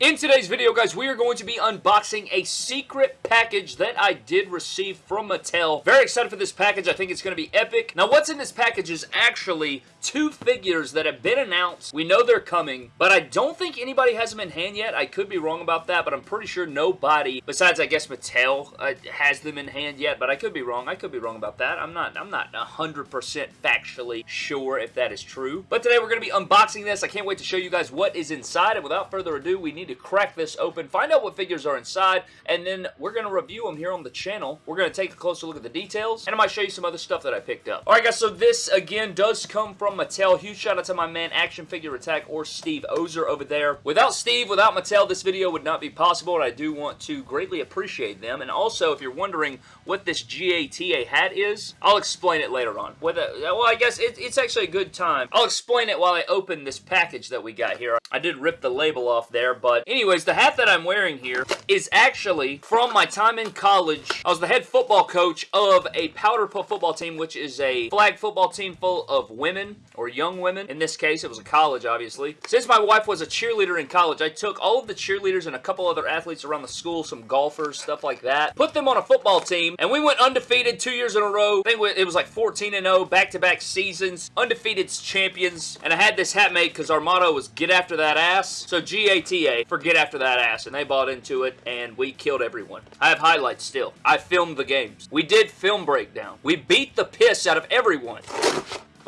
In today's video, guys, we are going to be unboxing a secret package that I did receive from Mattel. Very excited for this package. I think it's going to be epic. Now, what's in this package is actually two figures that have been announced. We know they're coming, but I don't think anybody has them in hand yet. I could be wrong about that, but I'm pretty sure nobody, besides I guess Mattel, uh, has them in hand yet, but I could be wrong. I could be wrong about that. I'm not, I'm not 100% factually sure if that is true. But today we're going to be unboxing this. I can't wait to show you guys what is inside, and without further ado, we need to crack this open, find out what figures are inside, and then we're going to review them here on the channel. We're going to take a closer look at the details, and I might show you some other stuff that I picked up. Alright guys, so this again does come from Mattel. Huge shout out to my man Action Figure Attack or Steve Ozer over there. Without Steve, without Mattel, this video would not be possible, and I do want to greatly appreciate them. And also, if you're wondering what this GATA hat is, I'll explain it later on. Whether, well, I guess it, it's actually a good time. I'll explain it while I open this package that we got here. I did rip the label off there, but anyways, the hat that I'm wearing here is actually from my time in college. I was the head football coach of a powder puff football team, which is a flag football team full of women, or young women. In this case, it was a college, obviously. Since my wife was a cheerleader in college, I took all of the cheerleaders and a couple other athletes around the school, some golfers, stuff like that, put them on a football team, and we went undefeated two years in a row. I think it was like 14-0, back-to-back seasons, undefeated champions, and I had this hat made because our motto was get after that ass. So G-A-T-A for get after that ass, and they bought into it, and we killed everyone. I have highlights still. I filmed the games. We did film breakdown. We beat the piss out of everyone.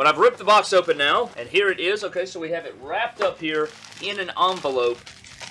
But I've ripped the box open now, and here it is. Okay, so we have it wrapped up here in an envelope.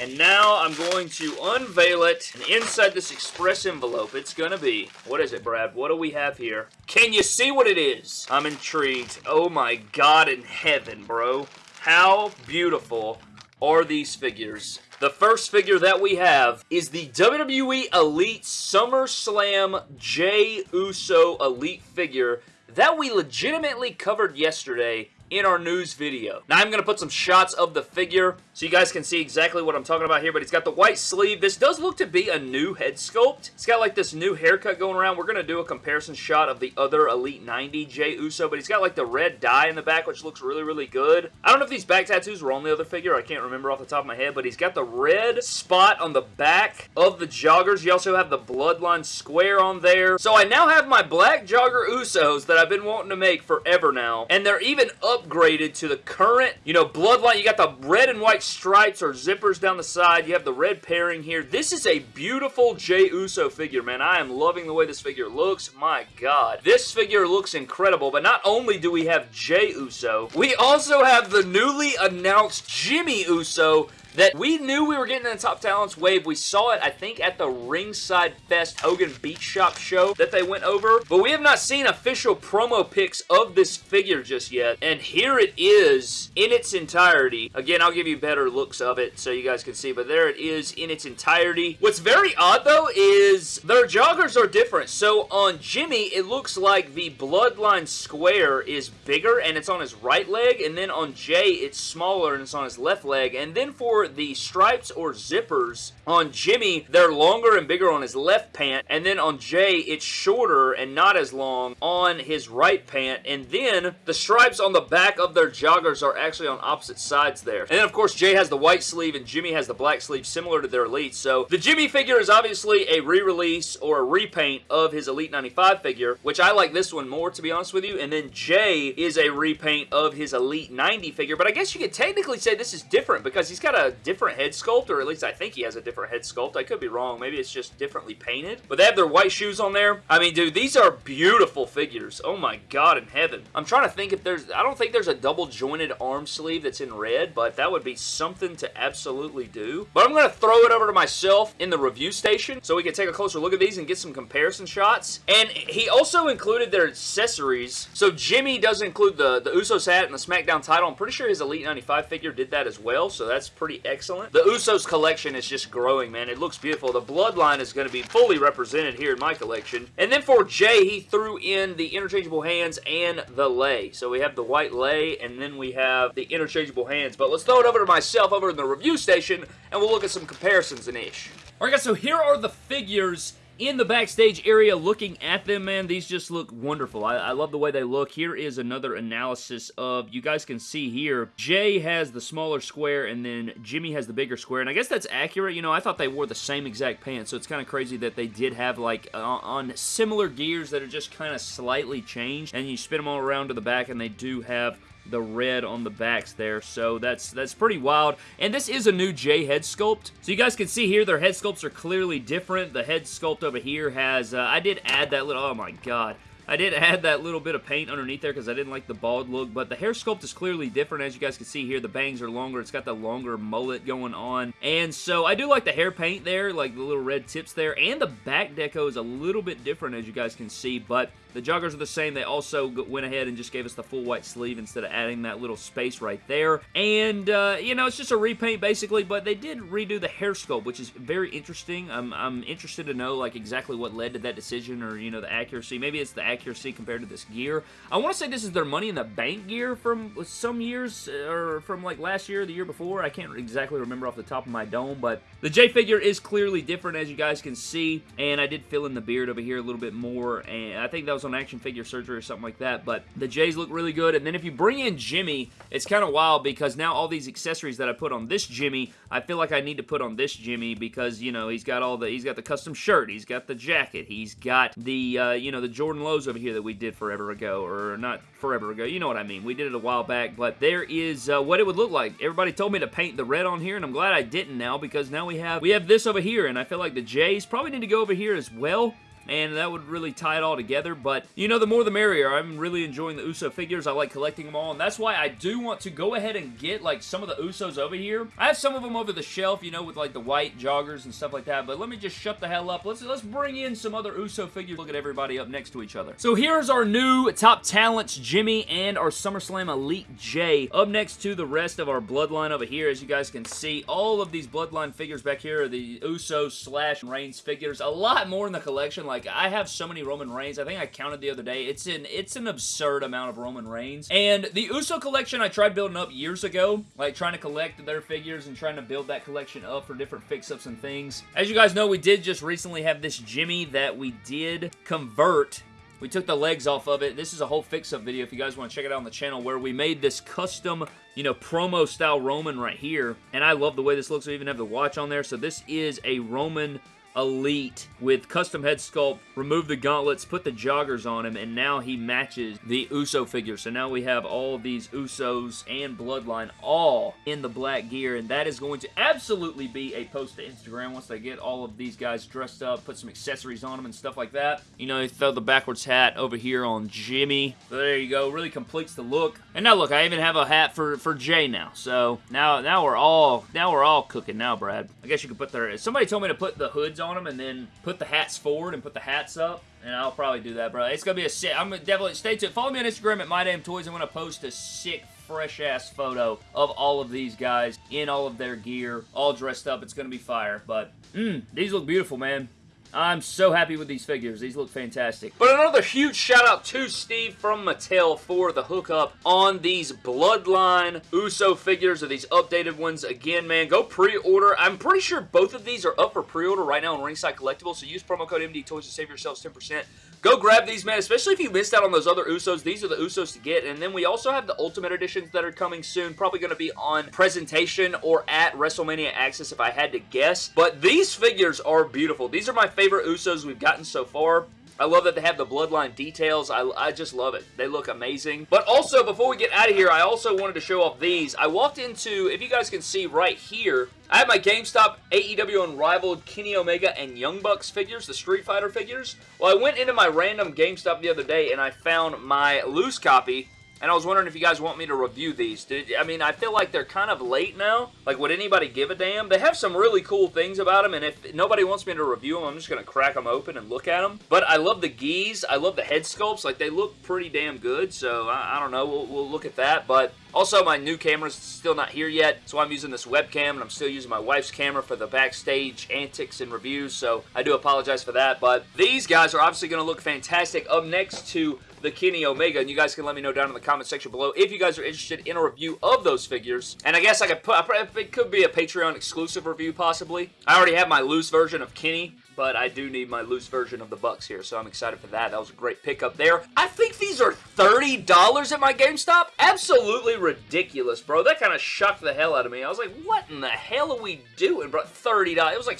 And now I'm going to unveil it. And inside this express envelope, it's going to be... What is it, Brad? What do we have here? Can you see what it is? I'm intrigued. Oh my god in heaven, bro. How beautiful are these figures? The first figure that we have is the WWE Elite SummerSlam Jey Uso Elite figure that we legitimately covered yesterday in our news video. Now I'm going to put some shots of the figure so you guys can see exactly what I'm talking about here, but he's got the white sleeve. This does look to be a new head sculpt. He's got like this new haircut going around. We're going to do a comparison shot of the other Elite 90 Jey Uso, but he's got like the red dye in the back, which looks really, really good. I don't know if these back tattoos were on the other figure. I can't remember off the top of my head, but he's got the red spot on the back of the joggers. You also have the Bloodline square on there. So I now have my black jogger Usos that I've been wanting to make forever now, and they're even upgraded to the current, you know, Bloodline. You got the red and white stripes or zippers down the side. You have the red pairing here. This is a beautiful Jey Uso figure, man. I am loving the way this figure looks. My God. This figure looks incredible, but not only do we have Jey Uso, we also have the newly announced Jimmy Uso that we knew we were getting in the Top Talents wave. We saw it, I think, at the Ringside Fest Hogan Beach Shop show that they went over, but we have not seen official promo pics of this figure just yet, and here it is in its entirety. Again, I'll give you better looks of it so you guys can see, but there it is in its entirety. What's very odd, though, is their joggers are different. So on Jimmy, it looks like the Bloodline square is bigger, and it's on his right leg, and then on Jey, it's smaller, and it's on his left leg, and then for the stripes or zippers on Jimmy, they're longer and bigger on his left pant, and then on Jey, it's shorter and not as long on his right pant, and then the stripes on the back of their joggers are actually on opposite sides there. And then, of course, Jey has the white sleeve and Jimmy has the black sleeve, similar to their Elite. So, the Jimmy figure is obviously a re-release or a repaint of his Elite 95 figure, which I like this one more, to be honest with you, and then Jey is a repaint of his Elite 90 figure, but I guess you could technically say this is different because he's got a different head sculpt, or at least I think he has a different head sculpt. I could be wrong. Maybe it's just differently painted. But they have their white shoes on there. I mean, dude, these are beautiful figures. Oh my god in heaven. I'm trying to think if there's... I don't think there's a double jointed arm sleeve that's in red, but that would be something to absolutely do. But I'm going to throw it over to myself in the review station so we can take a closer look at these and get some comparison shots. And he also included their accessories. So Jimmy does include the, the Usos hat and the SmackDown title. I'm pretty sure his Elite 95 figure did that as well, so that's pretty excellent. The Usos collection is just growing, man. It looks beautiful. The Bloodline is going to be fully represented here in my collection. And then for Jey, he threw in the interchangeable hands and the lei. So we have the white lei, and then we have the interchangeable hands. But let's throw it over to myself over in the review station, and we'll look at some comparisons and ish. Alright guys, so here are the figures in the backstage area looking at them, man, these just look wonderful. I, I love the way they look. Here is another analysis of, you guys can see here, Jey has the smaller square and then Jimmy has the bigger square, and I guess that's accurate. You know, I thought they wore the same exact pants, so it's kind of crazy that they did have, like, uh, on similar gears that are just kind of slightly changed, and you spin them all around to the back, and they do have the red on the backs there. So that's that's pretty wild. And this is a new Jey head sculpt. So you guys can see here, their head sculpts are clearly different. The head sculpt over here has, uh, I did add that little, oh my god. I did add that little bit of paint underneath there because I didn't like the bald look, but the hair sculpt is clearly different. As you guys can see here, the bangs are longer. It's got the longer mullet going on. And so I do like the hair paint there, like the little red tips there, and the back deco is a little bit different as you guys can see, but the joggers are the same. They also went ahead and just gave us the full white sleeve instead of adding that little space right there. And, uh, you know, it's just a repaint basically, but they did redo the hair sculpt, which is very interesting. I'm, I'm interested to know, like, exactly what led to that decision or, you know, the accuracy. Maybe it's the accuracy compared to this gear. I want to say this is their Money in the Bank gear from some years, uh, or from, like, last year the year before. I can't exactly remember off the top of my dome, but the Jey figure is clearly different, as you guys can see, and I did fill in the beard over here a little bit more, and I think that was on action figure surgery or something like that, but the J's look really good. And then if you bring in Jimmy, it's kind of wild because now all these accessories that I put on this Jimmy, I feel like I need to put on this Jimmy because, you know, he's got all the, he's got the custom shirt, he's got the jacket, he's got the, uh, you know, the Jordan Lows over here that we did forever ago, or not forever ago, you know what I mean. We did it a while back, but there is uh, what it would look like. Everybody told me to paint the red on here, and I'm glad I didn't now because now we have, we have this over here, and I feel like the J's probably need to go over here as well and that would really tie it all together, but, you know, the more the merrier. I'm really enjoying the Uso figures. I like collecting them all, and that's why I do want to go ahead and get, like, some of the Usos over here. I have some of them over the shelf, you know, with, like, the white joggers and stuff like that, but let me just shut the hell up. Let's, let's bring in some other Uso figures. Look at everybody up next to each other. So here's our new top talents, Jimmy, and our SummerSlam Elite Jey. Up next to the rest of our Bloodline over here, as you guys can see, all of these Bloodline figures back here are the Uso slash Reigns figures. A lot more in the collection, like, I have so many Roman Reigns. I think I counted the other day. It's an it's an absurd amount of Roman Reigns. And the Uso collection I tried building up years ago, like trying to collect their figures and trying to build that collection up for different fix-ups and things. As you guys know, we did just recently have this Jimmy that we did convert we took the legs off of it. This is a whole fix-up video if you guys want to check it out on the channel where we made this custom, you know, promo-style Roman right here. And I love the way this looks. We even have the watch on there. So this is a Roman Elite with custom head sculpt, remove the gauntlets, put the joggers on him, and now he matches the Uso figure. So now we have all these Usos and Bloodline all in the black gear, and that is going to absolutely be a post to Instagram once they get all of these guys dressed up, put some accessories on them and stuff like that. You know, throw the backwards hat over here on Jimmy. There you go. Really completes the look. And now look, I even have a hat for, for Jey now. So now, now we're all, now we're all cooking now, Brad. I guess you could put their, somebody told me to put the hoods on them and then put the hats forward and put the hats up. And I'll probably do that, bro. It's going to be a sick... I'm gonna definitely... Stay tuned. Follow me on Instagram at MyDamnToys. I'm going to post a sick fresh-ass photo of all of these guys in all of their gear, all dressed up. It's going to be fire. But, mmm, these look beautiful, man. I'm so happy with these figures. These look fantastic. But another huge shout out to Steve from Mattel for the hookup on these Bloodline Uso figures or these updated ones. Again, man, go pre-order. I'm pretty sure both of these are up for pre-order right now on Ringside Collectibles, so use promo code MD Toys to save yourselves 10%. Go grab these, man, especially if you missed out on those other Usos. These are the Usos to get, and then we also have the Ultimate Editions that are coming soon, probably going to be on presentation or at WrestleMania Access if I had to guess. But these figures are beautiful. These are my favorite Usos we've gotten so far. I love that they have the bloodline details. I, I just love it. They look amazing. But also, before we get out of here, I also wanted to show off these. I walked into, if you guys can see right here, I have my GameStop AEW Unrivaled Kenny Omega and Young Bucks figures, the Street Fighter figures. Well, I went into my random GameStop the other day and I found my loose copy and I was wondering if you guys want me to review these. I mean, I feel like they're kind of late now. Like, would anybody give a damn? They have some really cool things about them, and if nobody wants me to review them, I'm just going to crack them open and look at them. But I love the geese. I love the head sculpts. Like, they look pretty damn good, so I, I don't know. We'll, we'll look at that, but also, my new camera's still not here yet, so I'm using this webcam, and I'm still using my wife's camera for the backstage antics and reviews, so I do apologize for that, but these guys are obviously going to look fantastic. Up next to the Kenny Omega, and you guys can let me know down in the comment section below if you guys are interested in a review of those figures. And I guess I could put, it could be a Patreon exclusive review possibly. I already have my loose version of Kenny but I do need my loose version of the Bucks here, so I'm excited for that. That was a great pickup there. I think these are $30 at my GameStop. Absolutely ridiculous, bro. That kind of shocked the hell out of me. I was like, what in the hell are we doing, bro? $30. It was like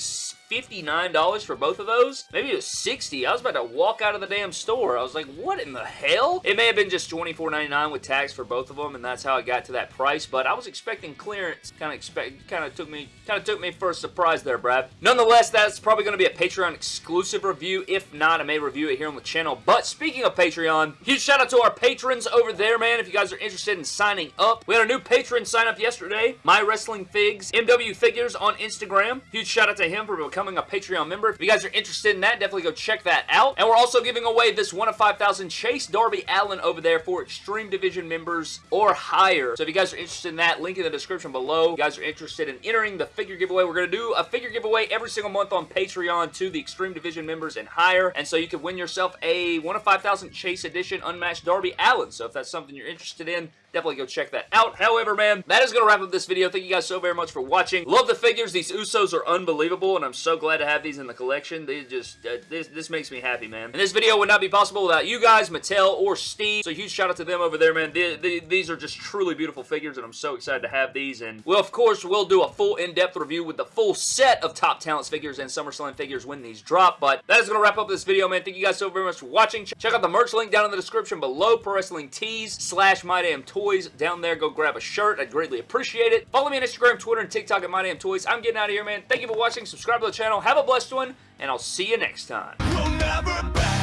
$59 for both of those. Maybe it was 60 I was about to walk out of the damn store. I was like, what in the hell? It may have been just $24.99 with tax for both of them, and that's how I got to that price, but I was expecting clearance. Kind of expect, kind of took me, kind of took me for a surprise there, Brad. Nonetheless, that's probably going to be a Patreon exclusive review. If not, I may review it here on the channel. But speaking of Patreon, huge shout out to our patrons over there, man. If you guys are interested in signing up, we had a new patron sign up yesterday. My Wrestling Figs, MW Figures on Instagram. Huge shout out to him for becoming becoming a Patreon member. If you guys are interested in that, definitely go check that out. And we're also giving away this 1 of 5,000 Chase Darby Allin over there for Extreme Division members or higher. So if you guys are interested in that, link in the description below. If you guys are interested in entering the figure giveaway, we're going to do a figure giveaway every single month on Patreon to the Extreme Division members and higher. And so you can win yourself a 1 of 5,000 Chase Edition Unmatched Darby Allin. So if that's something you're interested in, definitely go check that out. However, man, that is going to wrap up this video. Thank you guys so very much for watching. Love the figures. These Usos are unbelievable, and I'm so glad to have these in the collection. They just, uh, this, this makes me happy, man. And this video would not be possible without you guys, Mattel, or Steve. So huge shout out to them over there, man. The, the, these are just truly beautiful figures, and I'm so excited to have these. And, well, of course, we'll do a full in-depth review with the full set of Top Talents figures and SummerSlam figures when these drop. But that is going to wrap up this video, man. Thank you guys so very much for watching. Check out the merch link down in the description below. Pro Wrestling Tees slash My Damn Toys down there go grab a shirt. I'd greatly appreciate it. Follow me on Instagram, Twitter, and TikTok at My Damn Toys. I'm getting out of here, man. Thank you for watching. Subscribe to the channel. Have a blessed one, and I'll see you next time. We'll